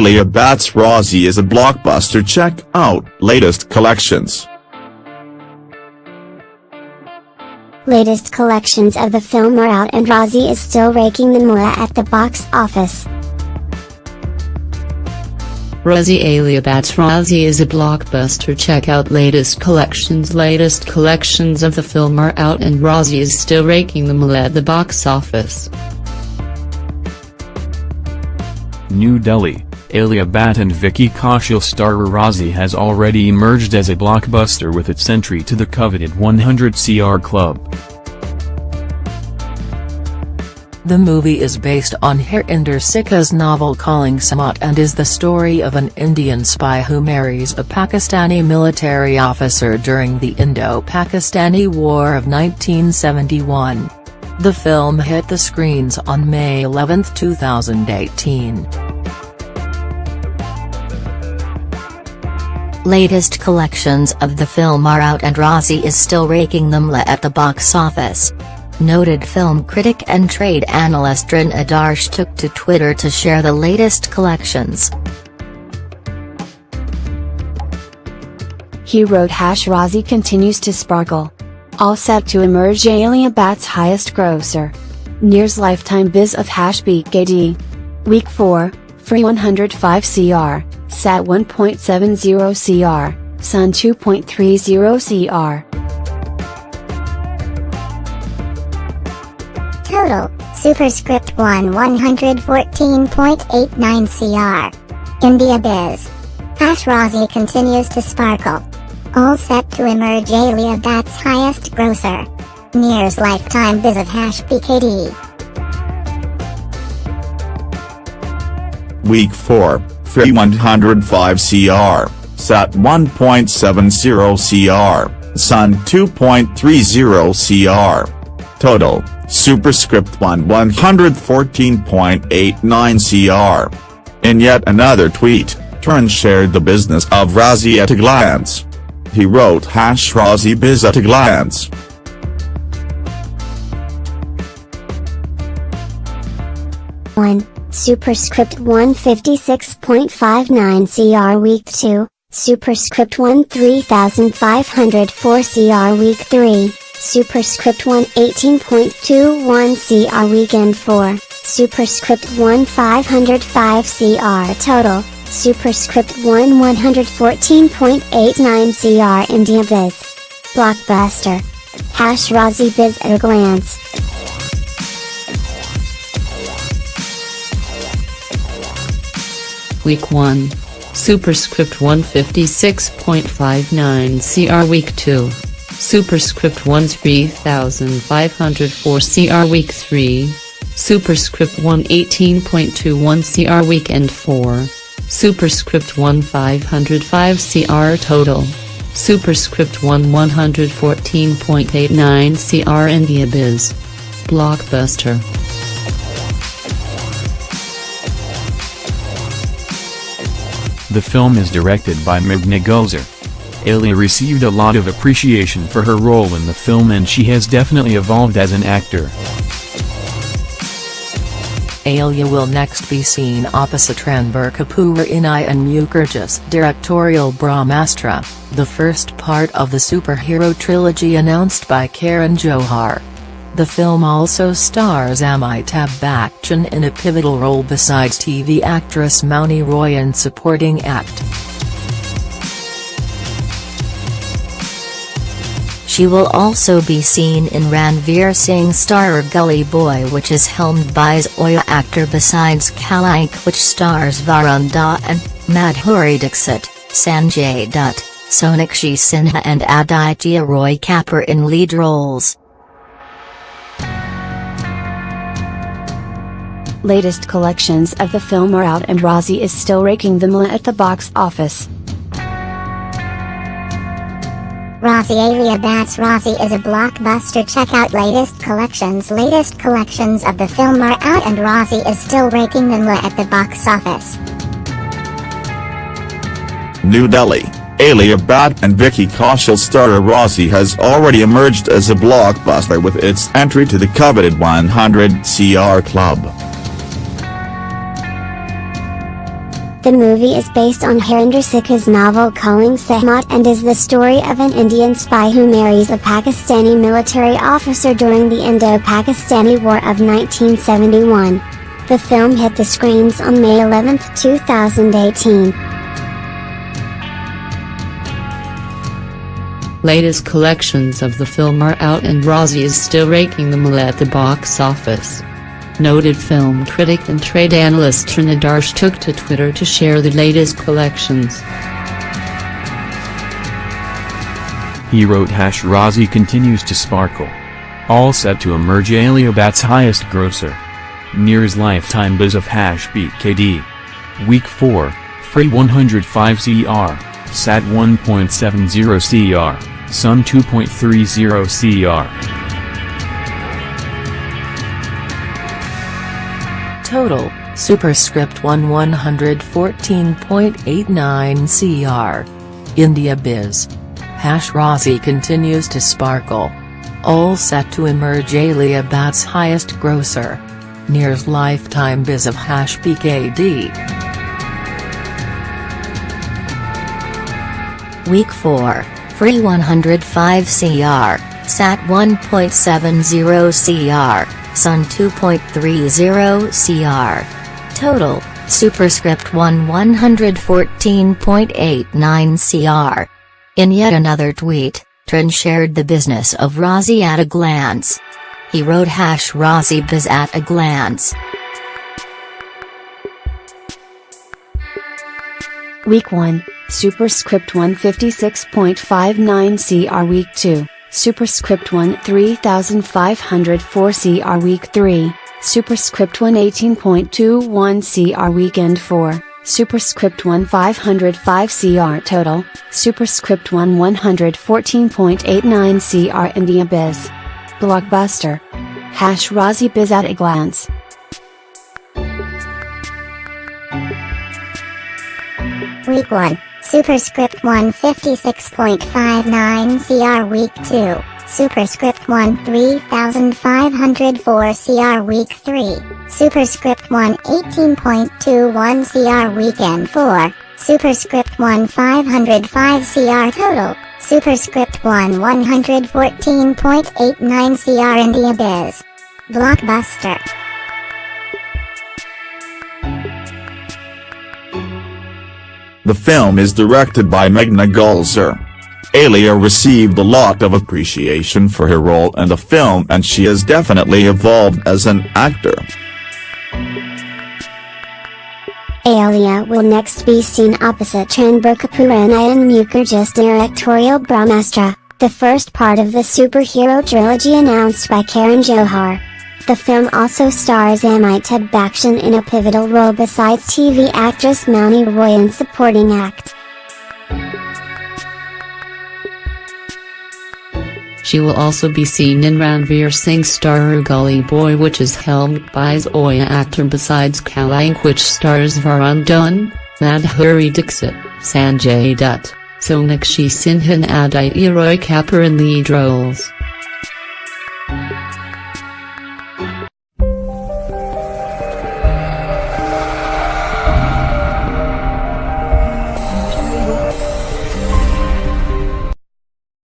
Alia Bhatt's Raazi is a blockbuster check out latest collections. Latest collections of the film are out and Raazi is still raking the moolah at the box office. Raazi Alia Bhatt's Raazi is a blockbuster check out latest collections Latest collections of the film are out and Raazi is still raking the moolah at the box office. New Delhi, Alia Bhatt and Vicky Kaushal starrer Raazi has already emerged as a blockbuster with its entry to the coveted 100 CR club. The movie is based on Harinder Sikka's novel Calling Sehmat and is the story of an Indian spy who marries a Pakistani military officer during the Indo-Pakistani War of 1971. The film hit the screens on May 11, 2018. Latest collections of the film are out and Raazi is still raking them at the box office. Noted film critic and trade analyst Taran Adarsh took to Twitter to share the latest collections. He wrote Hash Raazi continues to sparkle. All set to emerge Alia Bhatt's highest grosser. Near's lifetime biz of Hash BKD. Week 4, free 105 CR, SAT 1.70 CR, Sun 2.30 CR. Total, Superscript 1 114.89 CR. India Biz. Hash Raazi continues to sparkle. All set to emerge Alia Bhatt's highest grosser. Near's lifetime biz of Hash BKD. Week 4, free 105 CR, SAT 1.70 CR, Sun 2.30 CR. Total, Superscript 1 114.89 CR. In yet another tweet, Taran shared the business of Razi at a glance. He wrote hash Raazi biz at a glance. One, Superscript 156.59 CR Week 2, Superscript 13504 CR Week 3, Superscript 1 18.21 CR Weekend 4, Superscript 1 505 CR Total, Superscript 1 114.89 CR India Biz. Blockbuster. Hash Raazi Biz at a glance. Week 1. Superscript 156.59 CR Week 2. Superscript 1 3504 CR Week 3. Superscript 1 18.21 CR Weekend 4. Superscript 1505 CR Total. Superscript 1 114.89 CR the Abyss. Blockbuster. The film is directed by Meghna Gulzar. Alia received a lot of appreciation for her role in the film and she has definitely evolved as an actor. Alia will next be seen opposite Ranbir Kapoor in Ayan Mukherjee's directorial Brahmastra, the first part of the superhero trilogy announced by Karan Johar. The film also stars Amitabh Bachchan in a pivotal role besides TV actress Mouni Roy in supporting act. She will also be seen in Ranveer Singh starrer Gully Boy which is helmed by Zoya Akhtar besides Kalank which stars Varun Dhawan, Madhuri Dixit, Sanjay Dutt, Sonakshi Sinha and Aditya Roy Kapoor in lead roles. Latest collections of the film are out and Raazi is still raking them at the box office. Raazi Alia Bhatt's Raazi is a blockbuster check out latest collections Latest collections of the film are out and Raazi is still raking the moolah at the box office. New Delhi, Alia Bhatt and Vicky Kaushal starrer Raazi has already emerged as a blockbuster with its entry to the coveted 100 CR club. The movie is based on Harinder Sikka's novel Calling Sehmat and is the story of an Indian spy who marries a Pakistani military officer during the Indo-Pakistani War of 1971. The film hit the screens on May 11, 2018. Latest collections of the film are out and Razi is still raking the them at the box office. Noted film critic and trade analyst Taran Adarsh took to Twitter to share the latest collections. He wrote Hash Razi continues to sparkle. All set to emerge Alia Bhatt's highest grosser. Near's lifetime biz of Hash BKD. Week 4, Free 105 CR, Sat 1.70 CR, Sun 2.30 CR. Total, Superscript 1 114.89 CR. India Biz. Hash Razi continues to sparkle. All set to emerge Alia Bhatt's highest grosser. Near's lifetime biz of Hash BKD. Week 4, Free 105 CR, Sat 1.70 CR. Sun 2.30 CR. Total, Superscript 1 114.89 CR. In yet another tweet, Taran shared the business of Razi at a glance. He wrote hash biz at a glance. Week 1, Superscript 156.59 CR Week 2. Superscript 1 3504 CR Week 3, Superscript 1 18.21 CR Weekend 4, Superscript 1 505 CR Total, Superscript 1 114.89 CR India Biz. Blockbuster. Hash Razi Biz at a glance. Week 1. Superscript 156.59 CR Week 2, Superscript 1 3504 CR Week 3, Superscript 1 18.21 CR Weekend 4, Superscript 1 505 CR Total, Superscript 1 114.89 CR India Biz. Blockbuster. The film is directed by Meghna Gulzar. Alia received a lot of appreciation for her role in the film and she has definitely evolved as an actor. Alia will next be seen opposite Ranbir Kapoor and Ayan Mukherjee's directorial Brahmastra, the first part of the superhero trilogy announced by Karan Johar. The film also stars Amitabh Bachchan in a pivotal role besides TV actress Mouni Roy in supporting act. She will also be seen in Ranveer Singh's starrer Gully Boy which is helmed by Zoya Akhtar besides Kalank which stars Varun Dhawan, Madhuri Dixit, Sanjay Dutt, Sonakshi Sinha and Aditya Roy Kapoor in lead roles.